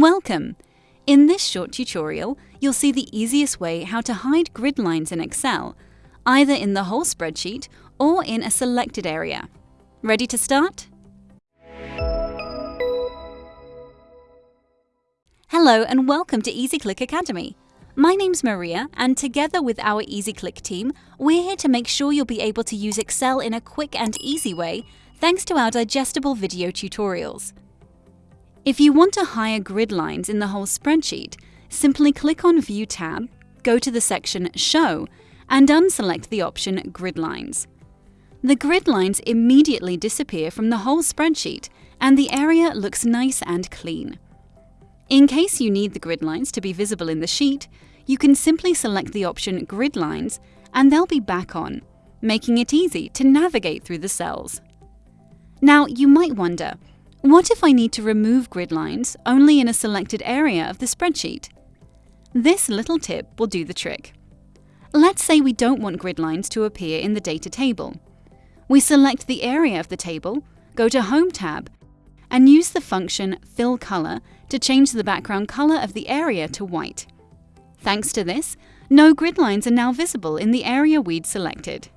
Welcome! In this short tutorial, you'll see the easiest way how to hide grid lines in Excel, either in the whole spreadsheet or in a selected area. Ready to start? Hello and welcome to EasyClick Academy. My name's Maria and together with our EasyClick team, we're here to make sure you'll be able to use Excel in a quick and easy way thanks to our digestible video tutorials. If you want to hide grid lines in the whole spreadsheet, simply click on View tab, go to the section Show, and unselect the option Grid Lines. The grid lines immediately disappear from the whole spreadsheet and the area looks nice and clean. In case you need the grid lines to be visible in the sheet, you can simply select the option Grid Lines and they'll be back on, making it easy to navigate through the cells. Now, you might wonder, what if I need to remove grid lines only in a selected area of the spreadsheet? This little tip will do the trick. Let's say we don't want grid lines to appear in the data table. We select the area of the table, go to Home tab, and use the function Fill Color to change the background color of the area to white. Thanks to this, no grid lines are now visible in the area we'd selected.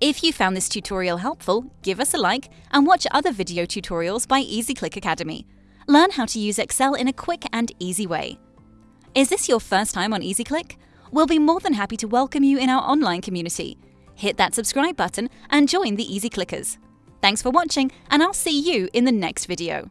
If you found this tutorial helpful, give us a like and watch other video tutorials by EasyClick Academy. Learn how to use Excel in a quick and easy way. Is this your first time on EasyClick? We'll be more than happy to welcome you in our online community. Hit that subscribe button and join the Easy Clickers. Thanks for watching and I'll see you in the next video.